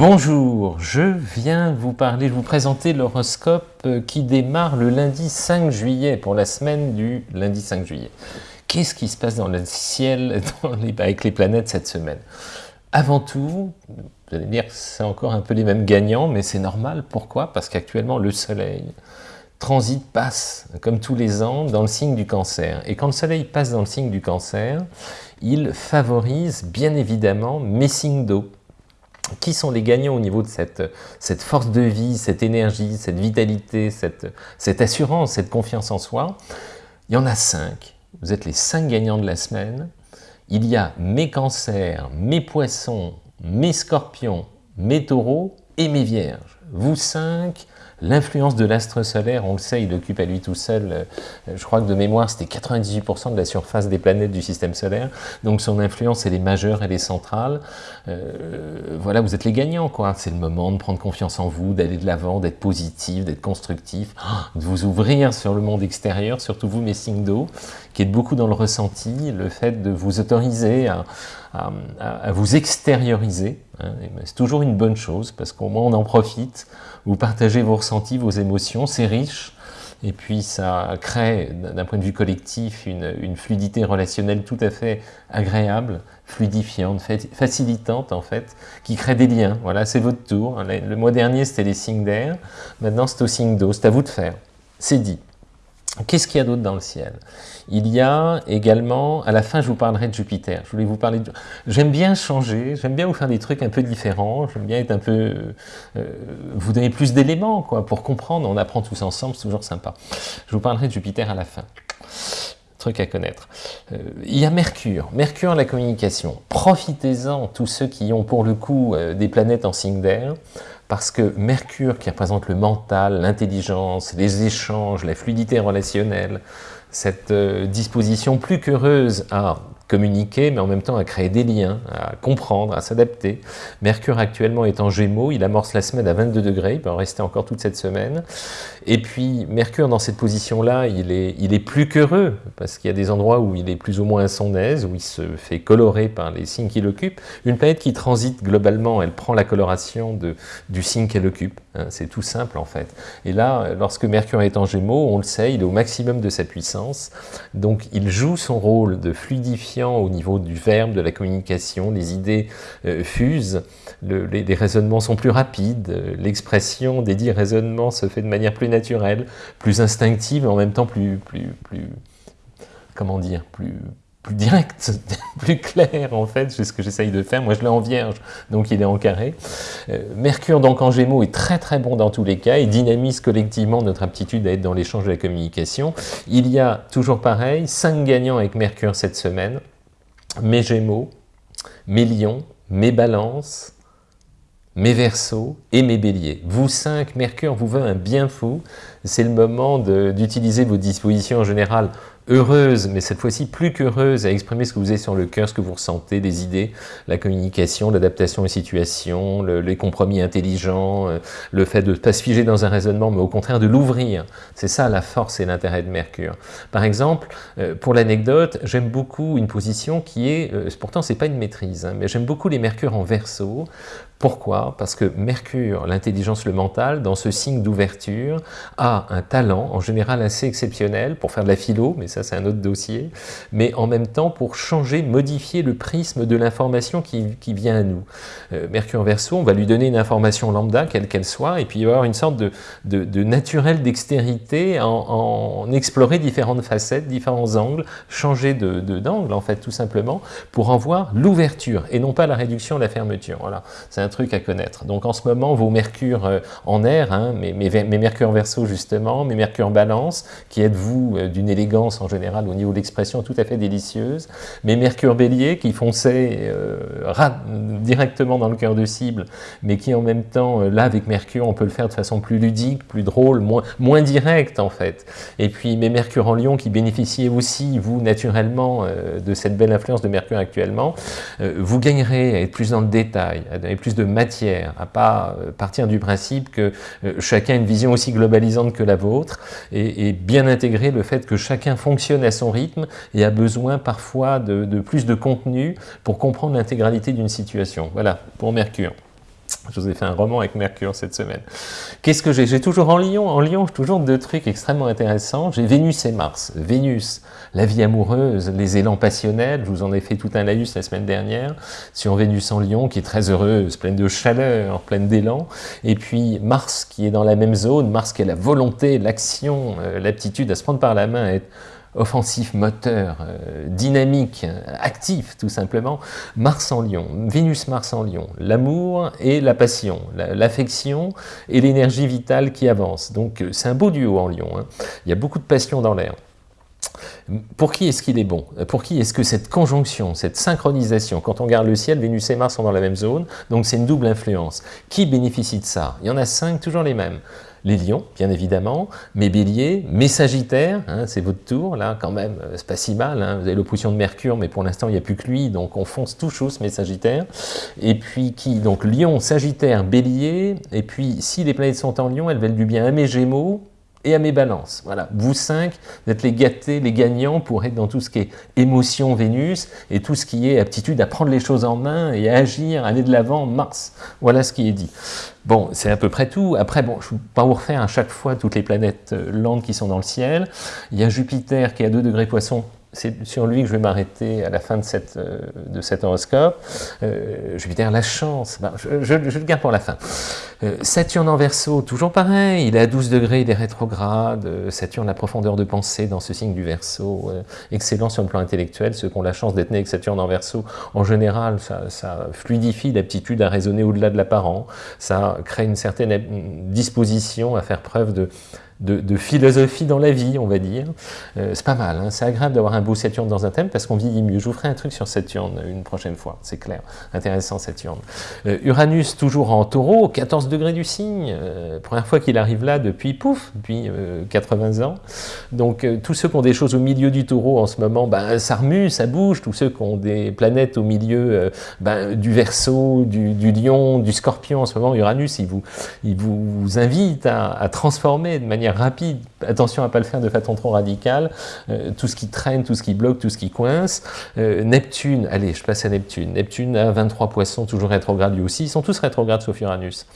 Bonjour, je viens vous parler, vous présenter l'horoscope qui démarre le lundi 5 juillet, pour la semaine du lundi 5 juillet. Qu'est-ce qui se passe dans le ciel avec les planètes cette semaine? Avant tout, vous allez dire que c'est encore un peu les mêmes gagnants, mais c'est normal. Pourquoi? Parce qu'actuellement, le Soleil transite, passe, comme tous les ans, dans le signe du cancer. Et quand le Soleil passe dans le signe du cancer, il favorise bien évidemment mes signes d'eau qui sont les gagnants au niveau de cette, cette, force de vie, cette énergie, cette vitalité, cette, cette, assurance, cette confiance en soi? Il y en a cinq. Vous êtes les cinq gagnants de la semaine. Il y a mes cancers, mes poissons, mes scorpions, mes taureaux et mes vierges. Vous cinq, L'influence de l'astre solaire, on le sait, il occupe à lui tout seul, euh, je crois que de mémoire, c'était 98% de la surface des planètes du système solaire, donc son influence, elle est majeure, elle est centrale. Euh, voilà, vous êtes les gagnants, quoi. C'est le moment de prendre confiance en vous, d'aller de l'avant, d'être positif, d'être constructif, de vous ouvrir sur le monde extérieur, surtout vous, mes signes d'eau, qui êtes beaucoup dans le ressenti, le fait de vous autoriser à, à, vous extérioriser. Hein, c'est toujours une bonne chose, parce qu'au moins on en profite, vous partagez vos ressentis, vos émotions, c'est riche, et puis ça crée, d'un point de vue collectif, une, fluidité relationnelle tout à fait agréable, fluidifiante, facilitante en fait, qui crée des liens. Voilà, c'est votre tour. Le mois dernier, c'était les signes d'air, maintenant c'est au signe d'eau, c'est à vous de faire. C'est dit. Qu'est-ce qu'il y a d'autre dans le ciel? Il y a également, à la fin je vous parlerai de Jupiter, je voulais vous parler de... J'aime bien changer, j'aime bien vous faire des trucs un peu différents, j'aime bien être un peu... Euh, vous donner plus d'éléments quoi, pour comprendre, on apprend tous ensemble, c'est toujours sympa. Je vous parlerai de Jupiter à la fin truc à connaître. Euh, il y a Mercure, Mercure la communication. Profitez-en, tous ceux qui ont pour le coup euh, des planètes en signe d'air, parce que Mercure qui représente le mental, l'intelligence, les échanges, la fluidité relationnelle, cette euh, disposition plus qu'heureuse à communiquer, mais en même temps à créer des liens, à comprendre, à s'adapter. Mercure actuellement est en Gémeaux, il amorce la semaine à 22 degrés, il peut en rester encore toute cette semaine. Et puis Mercure dans cette position-là, il est, il est plus qu'heureux, parce qu'il y a des endroits où il est plus ou moins à son aise, où il se fait colorer par les signes qu'il occupe. Une planète qui transite globalement, elle prend la coloration de, du signe qu'elle occupe. Hein, c'est tout simple en fait. Et là, lorsque Mercure est en Gémeaux, on le sait, il est au maximum de sa puissance. Donc il joue son rôle de fluidifier au niveau du verbe, de la communication, les idées euh, fusent, les, raisonnements sont plus rapides, l'expression des dix raisonnements se fait de manière plus naturelle, plus instinctive, et en même temps plus, plus, plus comment dire, plus, plus direct, plus clair en fait, c'est ce que j'essaye de faire. Moi je l'ai en vierge, donc il est en carré. Euh, Mercure donc en gémeaux est très très bon dans tous les cas, et dynamise collectivement notre aptitude à être dans l'échange de la communication. Il y a toujours pareil, cinq gagnants avec Mercure cette semaine, mes gémeaux, mes lions, mes balances, mes versos et mes béliers. Vous cinq, Mercure vous veut un bien fou, c'est le moment d'utiliser vos dispositions en général heureuse, mais cette fois-ci plus qu'heureuse, à exprimer ce que vous avez sur le cœur, ce que vous ressentez, les idées, la communication, l'adaptation aux situations, les compromis intelligents, euh, le fait de ne pas se figer dans un raisonnement, mais au contraire de l'ouvrir. C'est ça la force et l'intérêt de Mercure. Par exemple, euh, pour l'anecdote, j'aime beaucoup une position qui est, euh, pourtant c'est pas une maîtrise, hein, mais j'aime beaucoup les Mercures en verso. Pourquoi? Parce que Mercure, l'intelligence, le mental, dans ce signe d'ouverture, a un talent en général assez exceptionnel pour faire de la philo, mais ça c'est un autre dossier, mais en même temps pour changer, modifier le prisme de l'information qui, vient à nous. Euh, Mercure Verseau, on va lui donner une information lambda, quelle qu'elle soit, et puis il va y avoir une sorte de, de, naturelle dextérité en, explorer différentes facettes, différents angles, changer d'angle de, en fait tout simplement, pour en voir l'ouverture, et non pas la réduction, la fermeture. Voilà, c'est un truc à connaître. Donc en ce moment, vos Mercure euh, en air, hein, mes, mes, mes Mercure Verseau justement, mes Mercure Balance, qui êtes-vous euh, d'une élégance en général au niveau de l'expression tout à fait délicieuse, mais Mercure Bélier qui fonçait euh, directement dans le cœur de cible, mais qui en même temps, euh, là avec Mercure, on peut le faire de façon plus ludique, plus drôle, moins, moins directe en fait. Et puis mes Mercure en Lion qui bénéficiez aussi, vous, naturellement, euh, de cette belle influence de Mercure actuellement, vous gagnerez à être plus dans le détail, à donner plus de matière, à pas partir du principe que chacun a une vision aussi globalisante que la vôtre, et bien intégrer le fait que chacun fonctionne à son rythme et a besoin parfois de, plus de contenu pour comprendre l'intégralité d'une situation. Voilà, pour Mercure. Je vous ai fait un roman avec Mercure cette semaine. Qu'est-ce que j'ai? J'ai toujours en Lyon, en Lyon, toujours deux trucs extrêmement intéressants. J'ai Vénus et Mars. Vénus, la vie amoureuse, les élans passionnels. Je vous en ai fait tout un laïus la semaine dernière sur Vénus en Lyon, qui est très heureuse, pleine de chaleur, pleine d'élan. Et puis Mars, qui est dans la même zone. Mars, qui est la volonté, l'action, euh, l'aptitude à se prendre par la main, à être offensif, moteur, euh, dynamique, actif tout simplement, Mars en Lion, Vénus-Mars en Lion, l'amour et la passion, l'affection et l'énergie vitale qui avance. Donc euh, c'est un beau duo en Lion, hein. il y a beaucoup de passion dans l'air. Pour qui est-ce qu'il est bon? Pour qui est-ce que cette conjonction, cette synchronisation, quand on regarde le ciel, Vénus et Mars sont dans la même zone, donc c'est une double influence. Qui bénéficie de ça? Il y en a cinq, toujours les mêmes les lions, bien évidemment, mes béliers, mes sagittaires, hein, c'est votre tour, là, quand même, euh, c'est pas si mal, hein, vous avez l'opposition de Mercure, mais pour l'instant, il n'y a plus que lui, donc on fonce tout chausse, mes sagittaires, et puis qui, donc lion, sagittaire, bélier, et puis si les planètes sont en lion, elles veulent du bien à mes gémeaux, et à mes balances. Voilà, vous cinq, vous êtes les gâtés, les gagnants pour être dans tout ce qui est émotion Vénus et tout ce qui est aptitude à prendre les choses en main et à agir, aller de l'avant Mars. Voilà ce qui est dit. Bon, c'est à peu près tout. Après, bon, je ne vais pas vous refaire à chaque fois toutes les planètes euh, lentes qui sont dans le ciel. Il y a Jupiter qui est à 2 degrés poisson c'est sur lui que je vais m'arrêter à la fin de, cette, euh, de cet horoscope. Euh, Jupiter, la chance, ben, je, le garde pour la fin. Euh, Saturne en verso, toujours pareil, il est à 12 degrés, il est rétrograde. Euh, Saturne, la profondeur de pensée dans ce signe du verso, excellent sur le plan intellectuel. Ceux qui ont la chance d'être nés avec Saturne en verso, en général, ça, ça fluidifie l'aptitude à raisonner au-delà de l'apparent. Ça crée une certaine disposition à faire preuve de de, philosophie dans la vie, on va dire. Euh, c'est pas mal, hein. c'est agréable d'avoir un beau Saturne dans un thème parce qu'on vieillit mieux. Je vous ferai un truc sur Saturne une prochaine fois, c'est clair. Intéressant Saturne. Euh, Uranus, toujours en taureau, 14 degrés du signe. Euh, première fois qu'il arrive là depuis, pouf, depuis 80 ans. Donc tous ceux qui ont des choses au milieu du taureau en ce moment, ben, ça remue, ça bouge. Tous ceux qui ont des planètes au milieu ben, du verso, du, lion, du scorpion en ce moment, Uranus, il vous, il vous invite à, à transformer de manière rapide, attention à ne pas le faire de façon trop radicale, euh, tout ce qui traîne, tout ce qui bloque, tout ce qui coince. Euh, Neptune, allez, je passe à Neptune. Neptune a 23 poissons, toujours rétrograde lui aussi, ils sont tous rétrogrades sauf Uranus.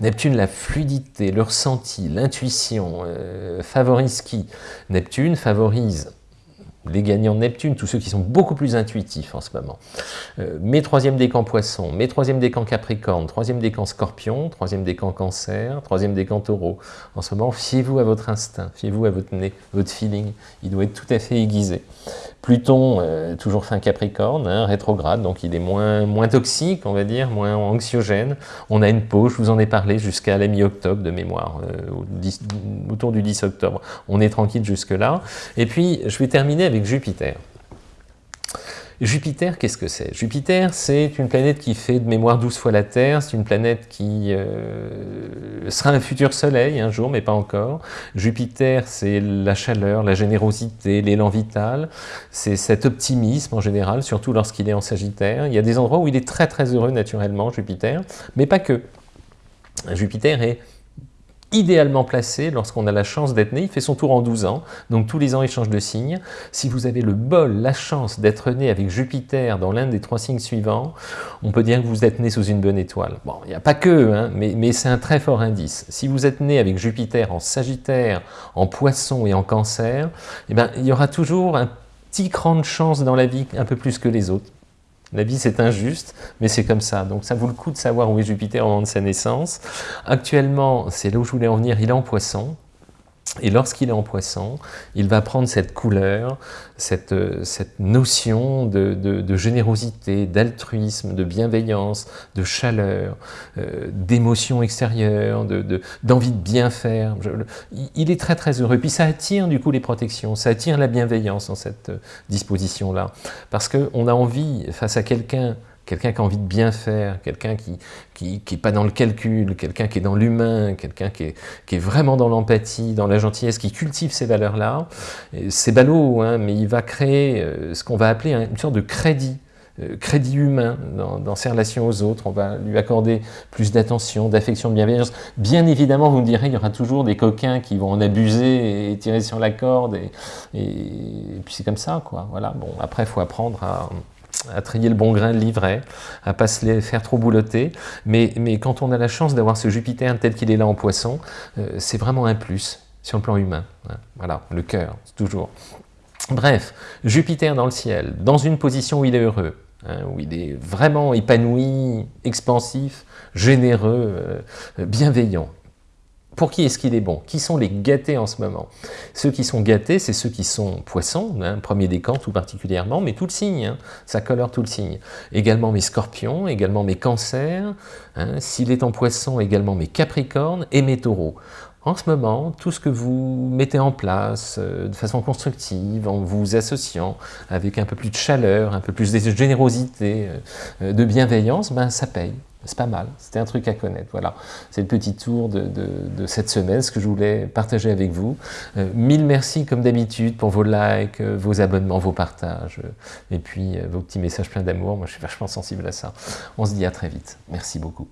Neptune, la fluidité, le ressenti, l'intuition, euh, favorise qui? Neptune favorise les gagnants de Neptune, tous ceux qui sont beaucoup plus intuitifs en ce moment. Euh, mes troisième décan poisson, mes troisième décan capricorne, troisième décan scorpion, troisième décan cancer, troisième décan taureau. En ce moment, fiez-vous à votre instinct, fiez-vous à votre nez, votre feeling, il doit être tout à fait aiguisé. Pluton, euh, toujours fin Capricorne, hein, rétrograde, donc il est moins, moins toxique, on va dire, moins anxiogène. On a une pause, je vous en ai parlé, jusqu'à la mi-octobre de mémoire, euh, autour du 10 octobre. On est tranquille jusque-là. Et puis, je vais terminer avec Jupiter. Jupiter, qu'est-ce que c'est? Jupiter, c'est une planète qui fait de mémoire 12 fois la Terre, c'est une planète qui euh, sera un futur soleil un jour, mais pas encore. Jupiter, c'est la chaleur, la générosité, l'élan vital, c'est cet optimisme en général, surtout lorsqu'il est en Sagittaire. Il y a des endroits où il est très très heureux naturellement, Jupiter, mais pas que. Jupiter est idéalement placé lorsqu'on a la chance d'être né. Il fait son tour en 12 ans, donc tous les ans il change de signe. Si vous avez le bol, la chance d'être né avec Jupiter dans l'un des trois signes suivants, on peut dire que vous êtes né sous une bonne étoile. Bon, il n'y a pas que, hein, mais, c'est un très fort indice. Si vous êtes né avec Jupiter en Sagittaire, en Poisson et en Cancer, eh ben, il y aura toujours un petit cran de chance dans la vie, un peu plus que les autres. La vie, c'est injuste, mais c'est comme ça. Donc ça vaut le coup de savoir où est Jupiter au moment de sa naissance. Actuellement, c'est là où je voulais en venir, il est en poisson. Et lorsqu'il est en poisson, il va prendre cette couleur, cette, cette notion de, générosité, d'altruisme, de bienveillance, de chaleur, euh, d'émotion extérieure, d'envie de, bien faire. il est très très heureux. Puis ça attire du coup les protections, ça attire la bienveillance dans cette disposition-là. Parce qu'on a envie, face à quelqu'un quelqu'un qui a envie de bien faire, quelqu'un qui n'est qui, pas dans le calcul, quelqu'un qui est dans l'humain, quelqu'un qui est, qui est, vraiment dans l'empathie, dans la gentillesse, qui cultive ces valeurs-là. C'est ballot, hein, mais il va créer euh, ce qu'on va appeler une sorte de crédit, euh, crédit humain dans, ses relations aux autres. On va lui accorder plus d'attention, d'affection, de bienveillance. Bien évidemment, vous me direz, il y aura toujours des coquins qui vont en abuser et tirer sur la corde, et, et, puis c'est comme ça, quoi. Voilà. Bon, après, il faut apprendre à à trier le bon grain de livret, à pas se les faire trop boulotter. Mais, quand on a la chance d'avoir ce Jupiter tel qu'il est là en poisson, euh, c'est vraiment un plus sur le plan humain. Hein. Voilà, le cœur, toujours. Bref, Jupiter dans le ciel, dans une position où il est heureux, hein, où il est vraiment épanoui, expansif, généreux, euh, bienveillant. Pour qui est-ce qu'il est bon? Qui sont les gâtés en ce moment? Ceux qui sont gâtés, c'est ceux qui sont poissons, hein, premier décan tout particulièrement, mais tout le signe, hein, ça colore tout le signe. Également mes scorpions, également mes cancers, hein, s'il est en poisson, également mes capricornes et mes taureaux. En ce moment, tout ce que vous mettez en place euh, de façon constructive, en vous associant avec un peu plus de chaleur, un peu plus de générosité, euh, de bienveillance, ben ça paye. C'est pas mal, c'était un truc à connaître. Voilà, c'est le petit tour de, cette semaine, ce que je voulais partager avec vous. Euh, mille merci comme d'habitude pour vos likes, euh, vos abonnements, vos partages, euh, et puis vos petits messages pleins d'amour. Moi, je suis vachement sensible à ça. On se dit à très vite. Merci beaucoup.